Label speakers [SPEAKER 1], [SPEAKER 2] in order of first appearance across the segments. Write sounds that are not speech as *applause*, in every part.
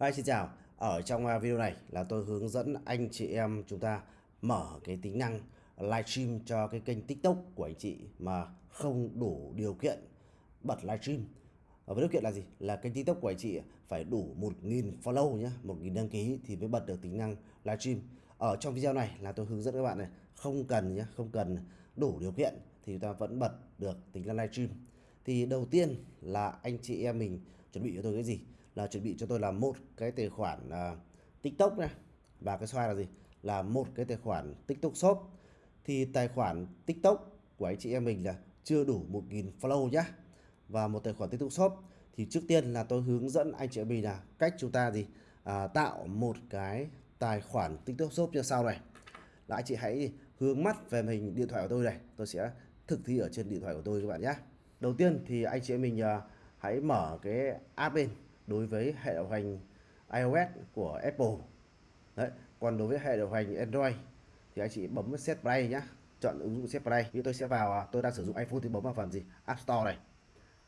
[SPEAKER 1] Hi, xin chào. Ở trong à, video này là tôi hướng dẫn anh chị em chúng ta mở cái tính năng livestream cho cái kênh TikTok của anh chị mà không đủ điều kiện bật livestream. Với điều kiện là gì? Là kênh TikTok của anh chị phải đủ 1.000 follow nhé, 1.000 đăng ký thì mới bật được tính năng livestream. Ở trong video này là tôi hướng dẫn các bạn này, không cần nhé, không cần đủ điều kiện thì chúng ta vẫn bật được tính năng livestream. Thì đầu tiên là anh chị em mình chuẩn bị cho tôi cái gì? Là chuẩn bị cho tôi là một cái tài khoản uh, TikTok này và cái xoay là gì? Là một cái tài khoản TikTok Shop. Thì tài khoản TikTok của anh chị em mình là chưa đủ 1.000 follow nhá. Và một tài khoản TikTok Shop thì trước tiên là tôi hướng dẫn anh chị em mình là cách chúng ta gì? À, tạo một cái tài khoản TikTok Shop như sau này. Là anh chị hãy hướng mắt về hình điện thoại của tôi này. Tôi sẽ thực thi ở trên điện thoại của tôi các bạn nhé đầu tiên thì anh chị em mình à, hãy mở cái app lên đối với hệ điều hành iOS của Apple. Đấy còn đối với hệ điều hành Android thì anh chị bấm Set Play nhá chọn ứng dụng Set Play. Như tôi sẽ vào à, tôi đang sử dụng iPhone thì bấm vào phần gì? App Store này.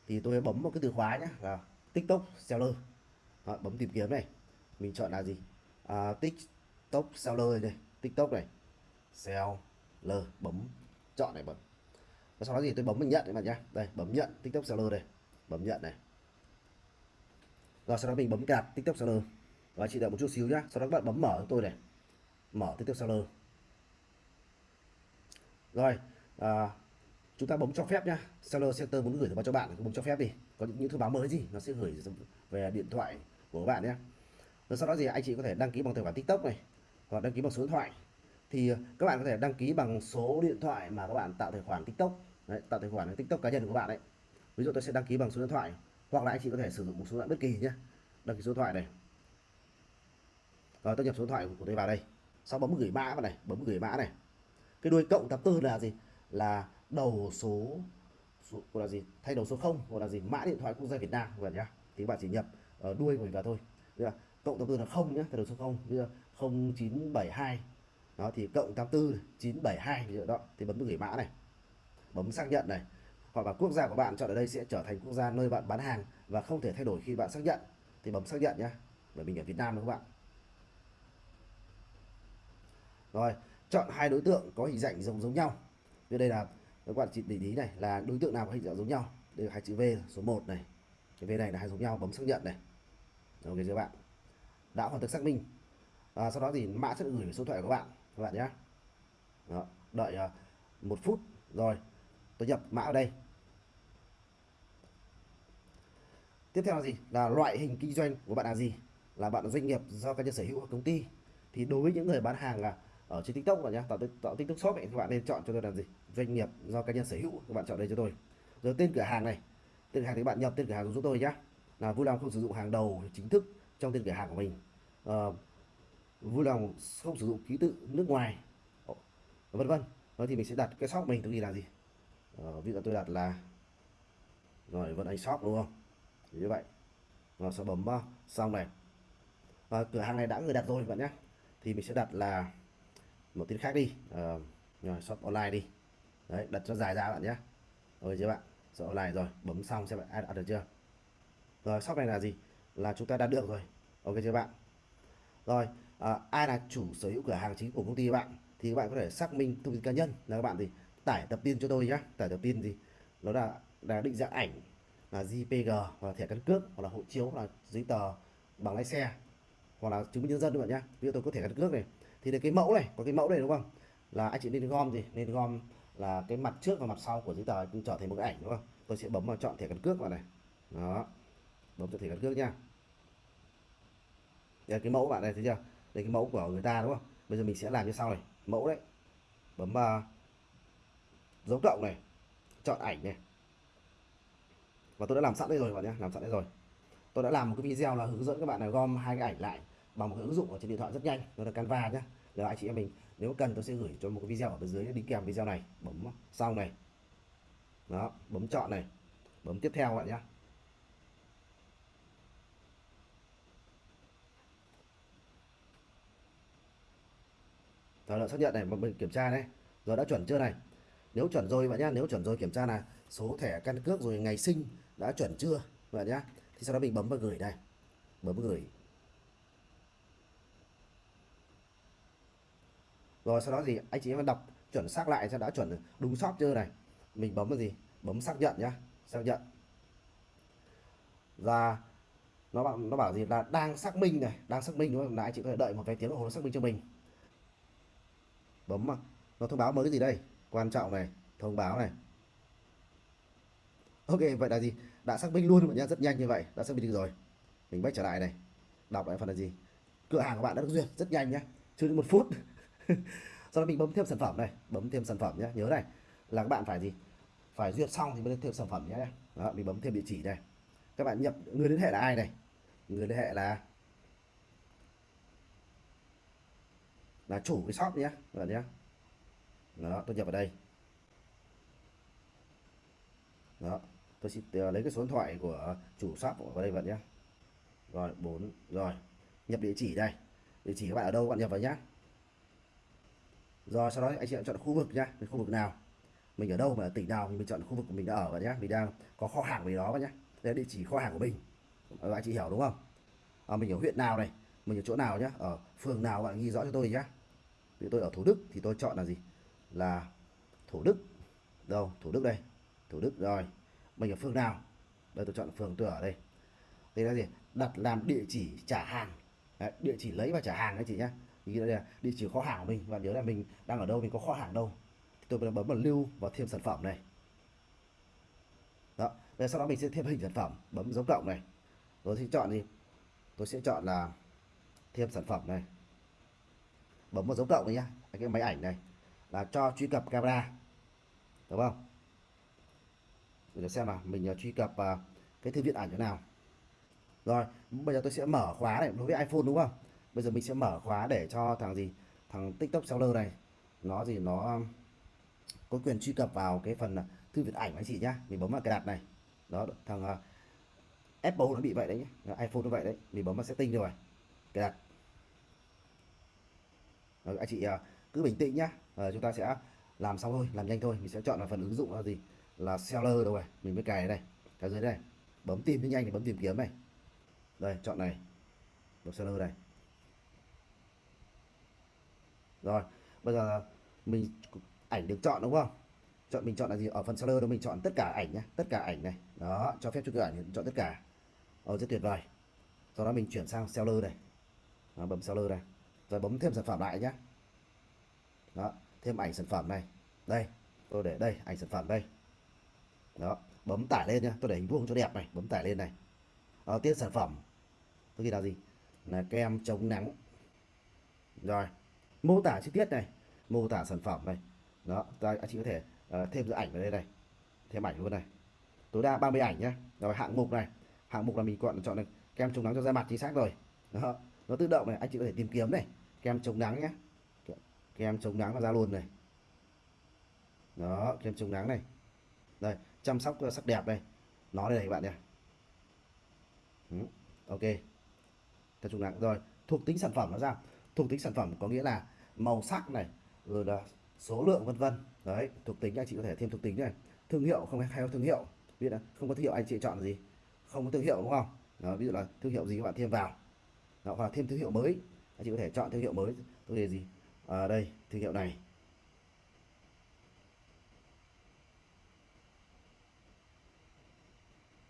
[SPEAKER 1] Thì tôi bấm một cái từ khóa nhé là TikTok Seller. Đó, bấm tìm kiếm này. Mình chọn là gì? À, TikTok Seller này TikTok này. Seller bấm chọn này bấm. Và sau đó gì tôi bấm mình nhận các bạn nhá. Đây bấm nhận TikTok Seller này bấm nhận này rồi sau đó mình bấm cạp tiktok seller và chị đợi một chút xíu nhá sau đó các bạn bấm mở tôi này. Mở tiktok seller rồi à, chúng ta bấm cho phép nhá. Seller center muốn gửi thông báo cho bạn bấm cho phép đi. Có những, những thông báo mới gì nó sẽ gửi về điện thoại của các bạn nhé rồi sau đó gì anh chị có thể đăng ký bằng tài khoản tiktok này hoặc đăng ký bằng số điện thoại. Thì à, các bạn có thể đăng ký bằng số điện thoại mà các bạn tạo tài khoản tiktok. Đấy, tạo tài khoản tiktok cá nhân của bạn đấy ví dụ tôi sẽ đăng ký bằng số điện thoại hoặc là anh chị có thể sử dụng một số điện bất kỳ nhé đăng ký số điện thoại này. Rồi tôi nhập số điện thoại của tôi vào đây. Sau bấm gửi mã vào này bấm gửi mã này. Cái đuôi cộng thập tư là gì? Là đầu số, số gọi là gì? Thay đầu số 0 gọi là gì? Mã điện thoại quốc gia Việt Nam vậy nhá. Thì bạn chỉ nhập ở đuôi của mình vào thôi. Là cộng thập tư là không nhé thay đầu số 0 bây giờ 0972 đó thì cộng 84 972 đó. Thì bấm gửi mã này. Bấm xác nhận này hoặc là quốc gia của bạn chọn ở đây sẽ trở thành quốc gia nơi bạn bán hàng và không thể thay đổi khi bạn xác nhận. Thì bấm xác nhận nhé bởi mình ở Việt Nam đúng không bạn? Rồi chọn hai đối tượng có hình dạng giống giống nhau. Như đây là các bạn chị để ý này là đối tượng nào có hình dạng giống nhau? Đây là hai chữ V số 1 này. Cái V này là hai giống nhau bấm xác nhận này. Ok các bạn? Đã hoàn tất xác minh. À, sau đó thì mã sẽ gửi về số thoại của bạn các bạn nhé đó, đợi uh, một phút. Rồi tôi nhập mã ở đây. Tiếp theo là gì? Là loại hình kinh doanh của bạn là gì? Là bạn là doanh nghiệp do cá nhân sở hữu hoặc công ty? Thì đối với những người bán hàng là ở trên tiktok rồi nhá tạo, tạo tiktok shop ấy, thì bạn nên chọn cho tôi là gì? Doanh nghiệp do cá nhân sở hữu các bạn chọn đây cho tôi. Rồi tên cửa hàng này. Tên cửa hàng thì bạn nhập tên cửa hàng giúp tôi nhá. Là vui lòng không sử dụng hàng đầu chính thức trong tên cửa hàng của mình. À, vui lòng không sử dụng ký tự nước ngoài. Ờ, vân vân. Đó thì mình sẽ đặt cái shop mình tự ghi là gì? Uh, ví dụ tôi đặt là rồi vẫn anh shop đúng không? Như vậy. Và sẽ bấm uh, xong này. Và cửa hàng này đã người đặt rồi bạn nhé. Thì mình sẽ đặt là một tên khác đi. Uh, rồi shop online đi. Đấy đặt cho dài ra bạn nhé. Rồi chưa bạn? Shop online rồi bấm xong xem bạn ai đặt được chưa? Rồi shop này là gì? Là chúng ta đã được rồi. Ok chưa bạn? Rồi à, ai là chủ sở hữu cửa hàng chính của công ty bạn? Thì các bạn có thể xác minh thông tin cá nhân là các bạn thì tải tập tin cho tôi nhé tải tập tin gì? Nó là là định dạng ảnh, là JPG hoặc là thẻ căn cước, hoặc là hộ chiếu, hoặc là giấy tờ bằng lái xe, hoặc là chứng minh nhân dân các bạn nhé ví dụ tôi có thẻ căn cước này. Thì cái mẫu này, có cái mẫu này đúng không? Là anh chị nên gom gì? Nên gom là cái mặt trước và mặt sau của giấy tờ trở thành một cái ảnh, đúng không? Tôi sẽ bấm vào chọn thẻ căn cước vào này. Đó. Bấm chọn thẻ căn cước nha đây cái mẫu bạn này, thấy chưa? Đây cái mẫu của người ta, đúng không? Bây giờ mình sẽ làm như sau này. Mẫu đấy. Bấm vào dấu cộng này, chọn ảnh này. Và tôi đã làm sẵn đây rồi các bạn nhé, làm sẵn đây rồi. Tôi đã làm một cái video là hướng dẫn các bạn là gom hai cái ảnh lại bằng một cái ứng dụng ở trên điện thoại rất nhanh đó là Canva nhé. Nếu anh chị em mình, nếu cần tôi sẽ gửi cho một cái video ở bên dưới, đính kèm video này, bấm xong này. Đó, bấm chọn này, bấm tiếp theo các bạn nhé. Rồi là xác nhận này mình kiểm tra đấy rồi đã chuẩn chưa này? nếu chuẩn rồi bạn nhá, nếu chuẩn rồi kiểm tra là số thẻ căn cước rồi ngày sinh đã chuẩn chưa bạn nhá, thì sau đó mình bấm vào gửi đây bấm gửi. Rồi sau đó gì anh chị em đọc chuẩn xác lại cho đã chuẩn đúng shop chưa này. Mình bấm vào gì? Bấm xác nhận nhá, xác nhận. Và nó bảo nó bảo gì là đang xác minh này, đang xác minh đúng không? Là anh chị có thể đợi một vài tiếng đồng hồ xác minh cho mình. Bấm mà nó thông báo mới cái gì đây? Quan trọng này thông báo này. Ok vậy là gì? Đã xác minh luôn mọi nhá rất nhanh như vậy đã xác minh được rồi. Mình bách trở lại này đọc lại phần là gì? Cửa hàng của bạn đã được duyệt rất nhanh nhá chưa đến một phút. *laughs* Sau đó mình bấm thêm sản phẩm này bấm thêm sản phẩm nhé nhớ này là các bạn phải gì? Phải duyệt xong thì mới thêm sản phẩm nhé đó, mình bấm thêm địa chỉ này. Các bạn nhập người liên hệ là ai này? Người liên hệ là là chủ cái shop nhé các bạn nhé đó tôi nhập vào đây. Đó tôi sẽ ờ, lấy cái số điện thoại của chủ shop vào đây vậy nhé. Rồi bốn rồi. Nhập địa chỉ đây. Địa chỉ các bạn ở đâu các bạn nhập vào nhé rồi sau đó anh chị chọn khu vực nhá. Khu vực nào? Mình ở đâu mà ở tỉnh nào mình chọn khu vực của mình đã ở vậy nhé, mình đang có kho hàng về đó vậy nhé đây là địa chỉ kho hàng của mình. Ờ, anh chị hiểu đúng không? À, mình ở huyện nào này? Mình ở chỗ nào nhá? Ở phường nào bạn ghi rõ cho tôi nhá. Vì tôi ở thủ đức thì tôi chọn là gì? Là thủ đức. Đâu? Thủ đức đây. Thủ đức rồi. Mình ở phường nào? Đây tôi chọn phường tôi ở đây. Đây là gì? Đặt làm địa chỉ trả hàng. Đấy, địa chỉ lấy và trả hàng anh chị nhá. Thì đây là địa chỉ kho hàng của mình. Và nhớ là mình đang ở đâu mình có kho hàng đâu. Tôi bấm vào lưu và thêm sản phẩm này. Đó. Rồi sau đó mình sẽ thêm hình sản phẩm. Bấm dấu cộng này. Rồi thì chọn gì tôi sẽ chọn là thêm sản phẩm này. Bấm vào dấu cộng này nhá. Cái máy ảnh này là cho truy cập camera. Đúng không? Để xem mà mình à, truy cập à, cái thư viện ảnh chỗ nào. Rồi bây giờ tôi sẽ mở khóa này đối với iPhone đúng không? Bây giờ mình sẽ mở khóa để cho thằng gì? Thằng TikTok seller này. Nó gì? Nó à, có quyền truy cập vào cái phần thư viện ảnh anh chị nhá. Mình bấm vào cái đặt này. Đó thằng uh, Apple nó bị vậy đấy nhé iPhone nó vậy đấy. Mình bấm vào setting rồi cái đặt. Rồi, anh chị uh, cứ bình tĩnh nhá à, chúng ta sẽ làm xong thôi làm nhanh thôi. Mình sẽ chọn là phần ứng dụng là gì? Là seller đâu rồi mình mới cài đây cái dưới đây bấm tìm nhanh thì bấm tìm kiếm này. Đây chọn này. Bấm seller này. Rồi bây giờ mình ảnh được chọn đúng không? Chọn mình chọn là gì? Ở phần seller đó mình chọn tất cả ảnh nhé tất cả ảnh này. Đó cho phép cho cái ảnh chọn tất cả. Ờ rất tuyệt vời. Sau đó mình chuyển sang seller này. Đó, bấm seller này. Rồi bấm thêm sản phẩm lại nhé đó thêm ảnh sản phẩm này. Đây tôi để đây ảnh sản phẩm đây. Đó bấm tải lên nhá tôi để hình vuông cho đẹp này bấm tải lên này. Đó, tiên sản phẩm. Tôi ghi là gì? Là kem chống nắng. Rồi mô tả chi tiết này mô tả sản phẩm này. Đó ta anh chị có thể uh, thêm cái ảnh vào đây này. Thêm ảnh luôn này. Tối đa 30 ảnh nhé rồi hạng mục này. Hạng mục là mình chọn chọn được kem chống nắng cho da mặt chính xác rồi. Đó nó tự động này anh chị có thể tìm kiếm này. Kem chống nắng nhé kem chống nắng là ra luôn này. Đó kem chống nắng này. Đây chăm sóc ờ, sắc đẹp đây. Nó đây này các bạn nhé ừ, ok. Kem chống nắng rồi thuộc tính sản phẩm nó ra. Thuộc tính sản phẩm có nghĩa là màu sắc này rồi là số lượng vân vân. Đấy thuộc tính anh chị có thể thêm thuộc tính này. Thương hiệu không hay thương hiệu. Biết là không có thương hiệu anh chị chọn gì. Không có thương hiệu đúng không? Đó, ví dụ là thương hiệu gì các bạn thêm vào. Đó, hoặc là thêm thương hiệu mới. Anh chị có thể chọn thương hiệu mới. Tôi đề gì? À, đây thương hiệu này.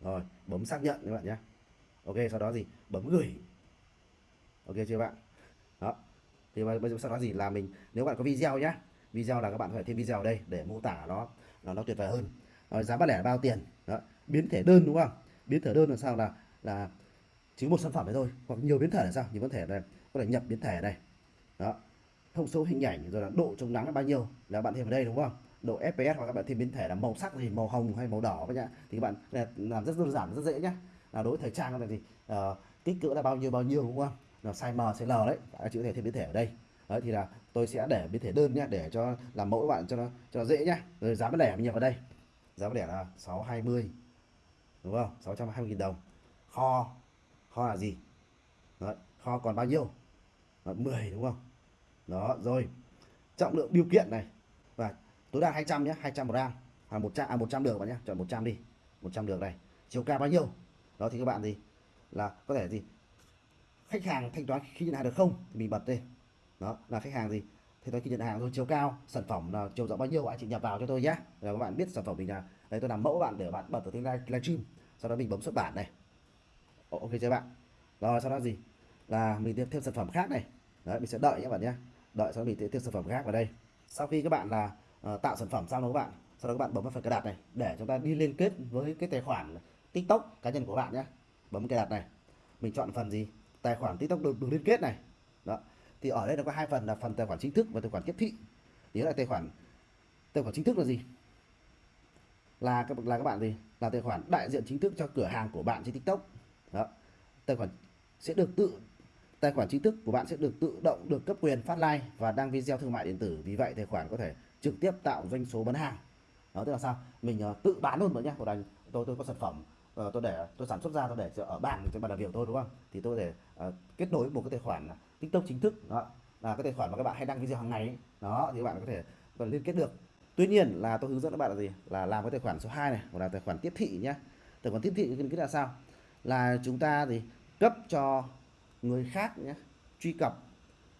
[SPEAKER 1] Rồi bấm xác nhận các bạn nhé. Ok sau đó gì? Bấm gửi. Ok chưa bạn? Đó. Thì bây giờ sau đó gì? Là mình nếu bạn có video nhé video là các bạn phải thêm video ở đây để mô tả nó nó nó tuyệt vời hơn. Rồi giá bán lẻ là bao tiền? Đó. biến thể đơn đúng không? Biến thể đơn là sao? Là là chỉ một sản phẩm đấy thôi hoặc nhiều biến thể là sao? Nhiều biến thể này có thể nhập biến thể này đó thông số hình ảnh rồi là độ chống nắng là bao nhiêu? Là bạn thêm vào đây đúng không? Độ fps hoặc các bạn thêm biến thể là màu sắc gì? Màu hồng hay màu đỏ các nhá thì các bạn làm rất đơn giản rất dễ nhá. Là đối với thời trang là gì uh, kích cỡ là bao nhiêu bao nhiêu đúng không? Là size M size L đấy. Các chữ thể thêm biến thể ở đây. Đấy thì là tôi sẽ để biến thể đơn nhá để cho làm mẫu các bạn cho nó cho nó dễ nhá. Rồi giá bán lẻ mình nhập vào đây. Giá bán lẻ là 620 đúng không? 620 000 đồng. Kho kho là gì? Đấy, kho còn bao nhiêu? Đấy, 10 đúng không? Đó rồi. Trọng lượng điều kiện này. Và tối đa 200 nhé 200 gram à 100 à 100 được bạn nhé chọn 100 đi. 100 được này. Chiều cao bao nhiêu? Đó thì các bạn gì là có thể gì? Khách hàng thanh toán khi nhận hàng được không? Thì mình bật đây. Đó là khách hàng gì? Thanh toán khi nhận hàng rồi chiều cao. Sản phẩm là chiều rộng bao nhiêu? Anh chị nhập vào cho tôi nhé là các bạn biết sản phẩm mình là đây tôi làm mẫu bạn để bạn bật ở trên livestream sau đó mình bấm xuất bản này. Ok chưa bạn? Rồi sau đó gì? Là mình thêm, thêm sản phẩm khác này đấy mình sẽ đợi các bạn nhé. Đợi sau mình thêm, thêm sản phẩm khác vào đây. Sau khi các bạn là uh, tạo sản phẩm xong đó các bạn sau đó các bạn bấm vào phần cài đặt này để chúng ta đi liên kết với cái tài khoản tiktok cá nhân của bạn nhé. Bấm cài đặt này. Mình chọn phần gì? Tài khoản tiktok được, được liên kết này. Đó. Thì ở đây nó có hai phần là phần tài khoản chính thức và tài khoản tiếp thị. Nhớ là tài khoản tài khoản chính thức là gì? Là các là các bạn gì? Là tài khoản đại diện chính thức cho cửa hàng của bạn trên tiktok. Đó. Tài khoản sẽ được tự tài khoản chính thức của bạn sẽ được tự động được cấp quyền phát like và đăng video thương mại điện tử. Vì vậy tài khoản có thể trực tiếp tạo doanh số bán hàng. Đó tức là sao? Mình uh, tự bán luôn mọi nhá của đành tôi tôi có sản phẩm uh, tôi để tôi sản xuất ra tôi để ở bàn trên bàn làm việc tôi đúng không? Thì tôi để uh, ờ, kết nối một cái tài khoản tiktok chính thức. Đó là cái tài khoản mà các bạn hay đăng video hàng ngày ấy. đó thì các bạn có thể còn liên kết được. Tuy nhiên là tôi hướng dẫn các bạn là gì? Là làm cái tài khoản số 2 này hoặc là tài khoản tiếp thị nhá tài khoản tiếp thị cái là sao? Là chúng ta thì cấp cho người khác nhé truy cập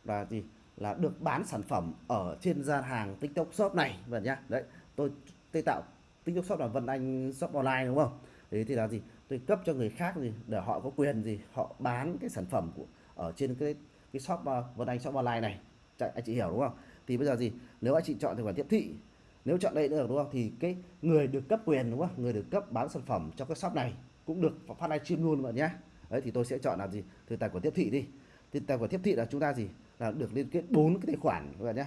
[SPEAKER 1] là gì? Là được bán sản phẩm ở trên gian hàng tiktok shop này và nhá. Đấy tôi tôi tạo tiktok shop là vân anh shop online đúng không? Đấy thì là gì? Tôi cấp cho người khác gì để họ có quyền gì họ bán cái sản phẩm của ở trên cái cái shop uh, Vân Anh shop online này. Chạy, anh chị hiểu đúng không? Thì bây giờ gì? Nếu anh chị chọn tài khoản tiếp thị nếu chọn đây được đúng không? Thì cái người được cấp quyền đúng không? Người được cấp bán sản phẩm cho cái shop này cũng được phát livestream luôn bạn nhé đấy, thì tôi sẽ chọn là gì? Từ tài khoản tiếp thị đi. Thì tài khoản tiếp thị là chúng ta gì? Là được liên kết bốn cái tài khoản, các bạn nhé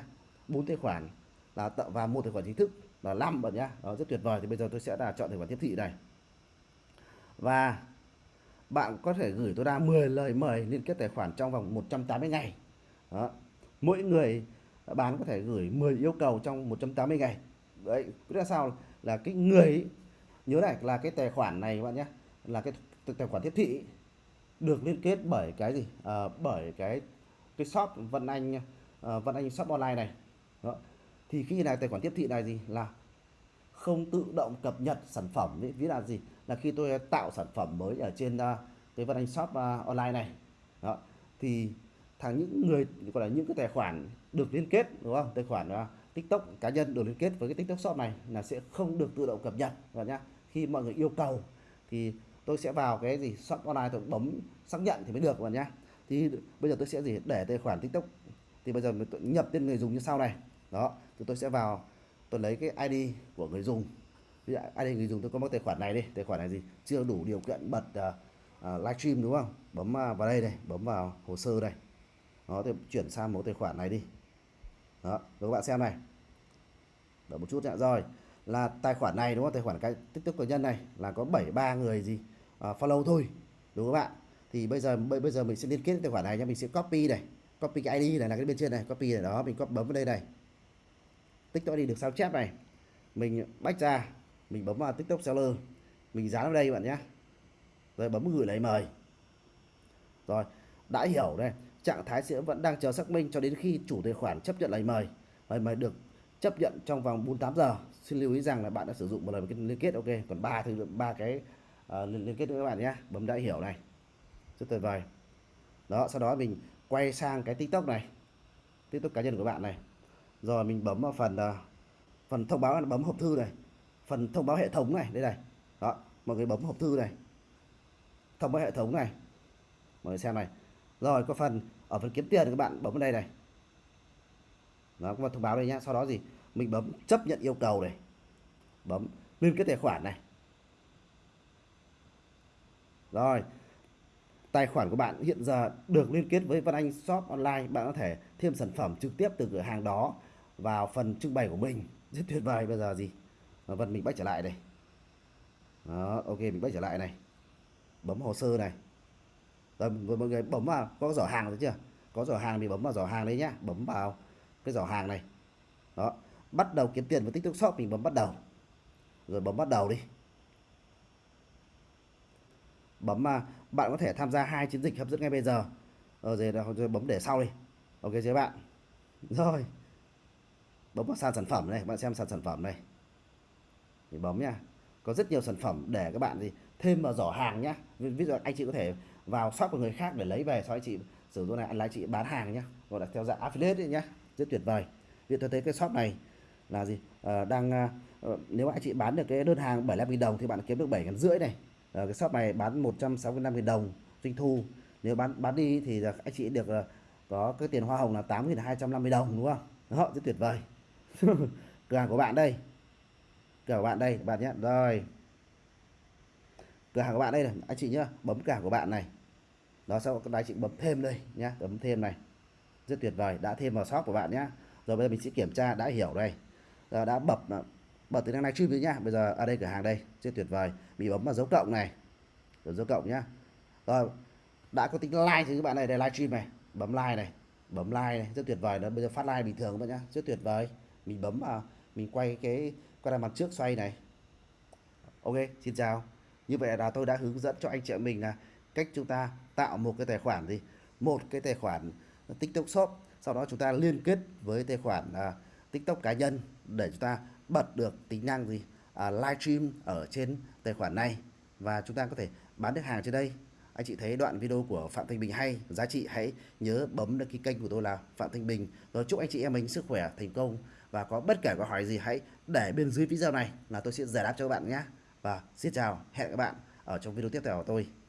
[SPEAKER 1] bốn tài khoản là tạo và một tài khoản chính thức là năm bạn nhé đó, rất tuyệt vời. Thì bây giờ tôi sẽ là chọn tài khoản tiếp thị này. Và bạn có thể gửi tối đa 10 lời mời liên kết tài khoản trong vòng 180 ngày. Đó. mỗi người bán có thể gửi 10 yêu cầu trong 180 ngày. Đấy biết là sao? Là cái người, nhớ này, là cái tài khoản này, các bạn nhé là cái tài khoản tiếp thị được liên kết bởi cái gì? À, bởi cái cái shop Vân Anh à, Vân Anh shop online này. Đó. thì khi này tài khoản tiếp thị này gì? Là không tự động cập nhật sản phẩm. Ấy. ví là gì? Là khi tôi tạo sản phẩm mới ở trên uh, cái Vân Anh Shop uh, online này. Đó. Thì thằng những người gọi là những cái tài khoản được liên kết đúng không? Tài khoản uh, TikTok cá nhân được liên kết với cái TikTok Shop này là sẽ không được tự động cập nhật và nhá. Khi mọi người yêu cầu thì tôi sẽ vào cái gì shop online tôi bấm xác nhận thì mới được bạn nhá. Thì bây giờ tôi sẽ gì để tài khoản TikTok. Thì bây giờ tôi nhập tên người dùng như sau này. Đó thì tôi sẽ vào tôi lấy cái ID của người dùng. Ví dụ ID người dùng tôi có một tài khoản này đi. Tài khoản này gì? Chưa đủ điều kiện bật à, à, uh, uh, livestream đúng không? Bấm uh, vào đây này bấm vào hồ sơ đây nó thì chuyển sang một tài khoản này đi. Đó các bạn xem này. Đợi một chút nhé rồi là tài khoản này đúng không? Tài khoản cái tiktok cá nhân này là có 73 người gì? Uh, follow thôi đúng không các bạn thì bây giờ bây giờ mình sẽ liên kết tài khoản này nha mình sẽ copy này copy cái ID này là cái bên trên này copy này đó mình copy bấm vào đây này. Tiktok đi được sao chép này. Mình bách ra mình bấm vào tiktok seller mình dán vào đây bạn nhé rồi bấm gửi lời mời. Rồi đã hiểu đây trạng thái sẽ vẫn đang chờ xác minh cho đến khi chủ tài khoản chấp nhận lời mời. Lời mời được chấp nhận trong vòng 48 giờ. Xin lưu ý rằng là bạn đã sử dụng một lần liên kết ok. Còn ba thì ba cái uh, liên kết với các bạn nhé. Bấm đã hiểu này. Rất tuyệt vời. Đó sau đó mình quay sang cái tiktok này. Tiktok cá nhân của bạn này. Rồi mình bấm vào phần uh, phần thông báo bấm hộp thư này. Phần thông báo hệ thống này đây này. Đó mọi người bấm hộp thư này. Thông báo hệ thống này. Mọi người xem này. Rồi có phần ở phần kiếm tiền các bạn bấm vào đây này. Nó có thông báo đây nhá. Sau đó gì? Mình bấm chấp nhận yêu cầu này. Bấm liên kết tài khoản này rồi, tài khoản của bạn hiện giờ được liên kết với Văn Anh Shop Online. Bạn có thể thêm sản phẩm trực tiếp từ cửa hàng đó vào phần trưng bày của mình. Rất tuyệt vời. Bây giờ gì? Vân mình bắt trở lại đây. Đó, ok, mình bắt trở lại này. Bấm hồ sơ này. Rồi, mọi người bấm vào. Có giỏ hàng rồi chưa? Có giỏ hàng thì bấm vào giỏ hàng đấy nhá. Bấm vào cái giỏ hàng này. Đó, bắt đầu kiếm tiền với tiktok shop, mình bấm bắt đầu. Rồi bấm bắt đầu đi bấm mà bạn có thể tham gia hai chiến dịch hấp dẫn ngay bây giờ. Ờ, rồi, rồi bấm để sau đi. Ok chưa bạn? Rồi. Bấm vào sàn sản phẩm này bạn xem sàn sản phẩm này. Thì bấm nha có rất nhiều sản phẩm để các bạn gì thêm vào giỏ hàng nhá. Ví dụ anh chị có thể vào shop của người khác để lấy về sau anh chị sử dụng này anh lái chị bán hàng nhá. Gọi là theo dạng affiliate nhá. Rất tuyệt vời. Vì tôi thấy cái shop này là gì? À, đang à, ờ, nếu anh chị bán được cái đơn hàng 75.000 đồng thì bạn kiếm được 7 ngàn rưỡi này. Ờ, cái shop này bán 165.000 đồng doanh thu. Nếu bán bán đi thì là anh chị được ờ, có cái tiền hoa hồng là 8.250 đồng đúng không? Đó rất tuyệt vời. *laughs* Cửa hàng của bạn đây. Cửa hàng của bạn đây bạn nhé. Rồi. Cửa hàng của bạn đây này anh chị nhá bấm cửa hàng của bạn này. Đó sau đó anh chị bấm thêm đây nhá bấm thêm này. Rất tuyệt vời đã thêm vào shop của bạn nhá. Rồi bây giờ mình sẽ kiểm tra đã hiểu đây. Đã bập bật tính năng livestream rồi nhá. Bây giờ ở đây cửa hàng đây rất tuyệt vời. Mình bấm vào dấu cộng này. Rồi dấu cộng nhá. Rồi đã có tính like thì các bạn này đây livestream này. Bấm like này bấm like này rất tuyệt vời. Đó bây giờ phát like bình thường các bạn nhá. Rất tuyệt vời. Mình bấm vào mình quay cái quay ra mặt trước xoay này. Ok xin chào. Như vậy là tôi đã hướng dẫn cho anh chị mình là cách chúng ta tạo một cái tài khoản gì? Một cái tài khoản tiktok shop. Sau đó chúng ta liên kết với tài khoản uh, tiktok cá nhân để chúng ta bật được tính năng gì? À, livestream ở trên tài khoản này. Và chúng ta có thể bán được hàng trên đây. Anh chị thấy đoạn video của Phạm Thanh Bình hay giá trị hãy nhớ bấm đăng ký kênh của tôi là Phạm Thanh Bình. Rồi chúc anh chị em mình sức khỏe thành công. Và có bất kể câu hỏi gì hãy để bên dưới video này là tôi sẽ giải đáp cho các bạn nhé. Và xin chào hẹn các bạn ở trong video tiếp theo của tôi.